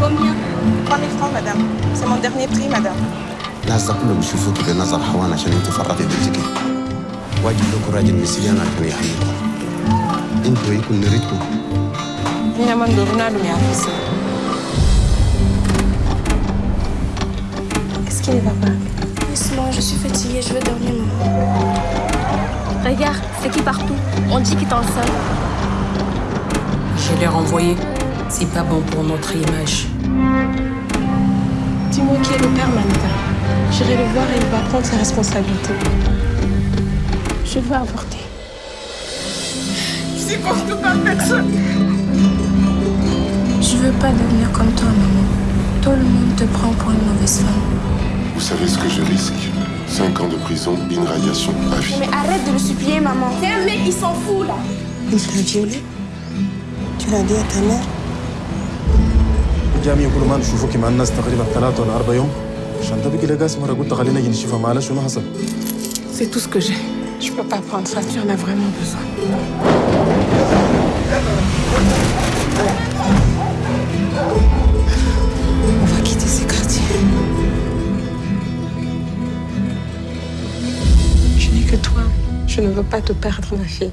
combien 3000 francs, madame. C'est mon dernier prix, madame. الناس ده كله بيشوفوك بنظر حوان عشان انت فرطي بنتك واجب لكم راجل مسيان عشان يحميكم انتوا يكون نريدكم Nina mandoruna lumiafisi. Qu'est-ce qui ne va pas Laisse-moi, je suis fatiguée, je veux dormir, maman. Regarde, c'est qui partout On dit qu'il est enceinte. Je l'ai renvoyé. C'est pas bon pour notre image. Dis-moi qui est le père, Manita. J'irai le voir et il va prendre ses responsabilités. Je veux avorter. Je supporte pas personne. Je veux pas devenir comme toi, maman. Tout le monde te prend pour une mauvaise femme. Vous savez ce que je risque? 5 ans de prison, une radiation à vie. Mais arrête de le supplier, maman. C'est un mec, il s'en fout, là. Il t'a violée Tu l'as dit à ta mère? جامعي كل ما نشوفك مع الناس تقريبا ثلاثة ولا أربع يوم عشان تبقي لقاس مرة قلت خلينا نجي نشوفها معلش شنو حصل C'est tout ce que j'ai. Je peux pas prendre ça, tu en as vraiment besoin. On va quitter ces quartiers. Je n'ai que toi. Je ne veux pas te perdre, ma fille.